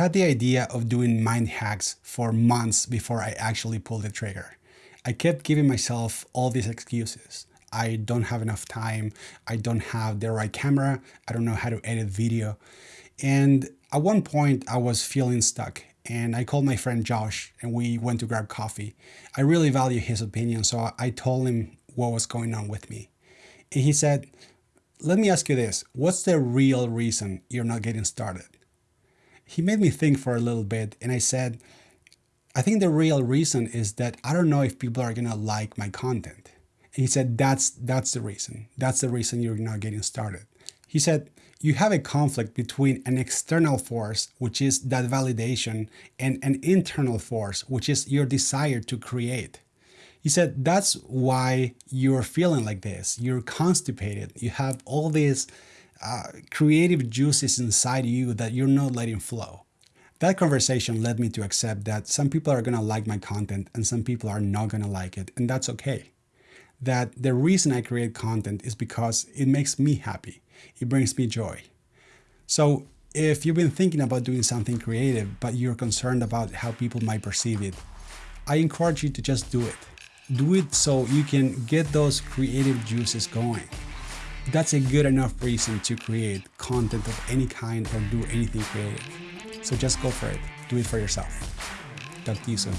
had the idea of doing mind hacks for months before I actually pulled the trigger. I kept giving myself all these excuses. I don't have enough time. I don't have the right camera. I don't know how to edit video. And at one point I was feeling stuck and I called my friend Josh and we went to grab coffee. I really value his opinion, so I told him what was going on with me. And he said, let me ask you this, what's the real reason you're not getting started? He made me think for a little bit and I said, I think the real reason is that I don't know if people are gonna like my content. And he said, that's, that's the reason. That's the reason you're not getting started. He said, you have a conflict between an external force, which is that validation, and an internal force, which is your desire to create. He said, that's why you're feeling like this. You're constipated. You have all these uh, creative juices inside you that you're not letting flow. That conversation led me to accept that some people are going to like my content and some people are not going to like it, and that's okay that the reason I create content is because it makes me happy. It brings me joy. So if you've been thinking about doing something creative, but you're concerned about how people might perceive it, I encourage you to just do it. Do it so you can get those creative juices going. That's a good enough reason to create content of any kind or do anything creative. So just go for it. Do it for yourself. Talk to you soon.